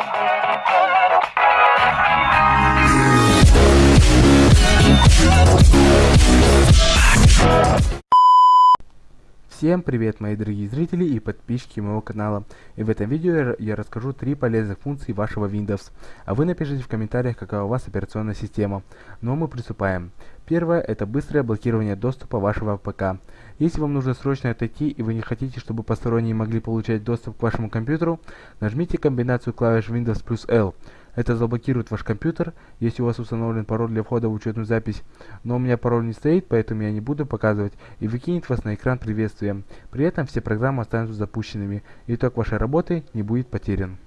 Thank you. Всем привет мои дорогие зрители и подписчики моего канала. И в этом видео я расскажу три полезных функции вашего Windows. А вы напишите в комментариях какая у вас операционная система. Но мы приступаем. Первое это быстрое блокирование доступа вашего ПК. Если вам нужно срочно отойти и вы не хотите, чтобы посторонние могли получать доступ к вашему компьютеру, нажмите комбинацию клавиш Windows плюс L. Это заблокирует ваш компьютер, если у вас установлен пароль для входа в учетную запись. Но у меня пароль не стоит, поэтому я не буду показывать и выкинет вас на экран приветствия. При этом все программы останутся запущенными, итог вашей работы не будет потерян.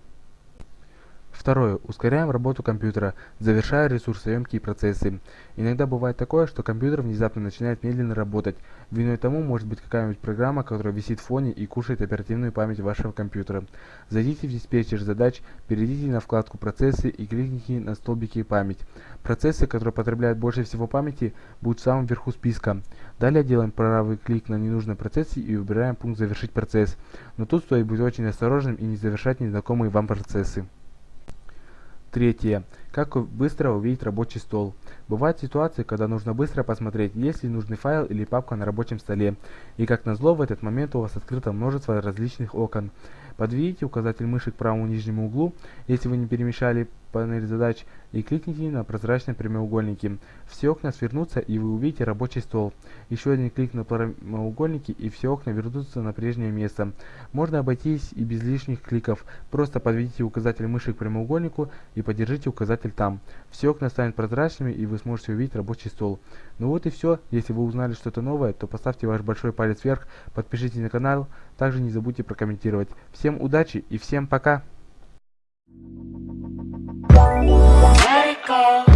Второе. Ускоряем работу компьютера, завершая ресурсоемкие процессы. Иногда бывает такое, что компьютер внезапно начинает медленно работать. Виной тому может быть какая-нибудь программа, которая висит в фоне и кушает оперативную память вашего компьютера. Зайдите в диспетчер задач, перейдите на вкладку «Процессы» и кликните на столбике «Память». Процессы, которые потребляют больше всего памяти, будут в самом верху списка. Далее делаем правый клик на ненужный процесс и выбираем пункт «Завершить процесс». Но тут стоит быть очень осторожным и не завершать незнакомые вам процессы. Третье. Как быстро увидеть рабочий стол. Бывают ситуации, когда нужно быстро посмотреть, есть ли нужный файл или папка на рабочем столе. И как назло, в этот момент у вас открыто множество различных окон. Подведите указатель мыши к правому нижнему углу, если вы не перемещали панель задач, и кликните на прозрачные прямоугольники. Все окна свернутся, и вы увидите рабочий стол. Еще один клик на прямоугольники, и все окна вернутся на прежнее место. Можно обойтись и без лишних кликов. Просто подведите указатель мыши к прямоугольнику и подержите указатель там. Все окна станут прозрачными, и вы сможете увидеть рабочий стол. Ну вот и все. Если вы узнали что-то новое, то поставьте ваш большой палец вверх, подпишитесь на канал, также не забудьте прокомментировать. Всем удачи и всем пока! call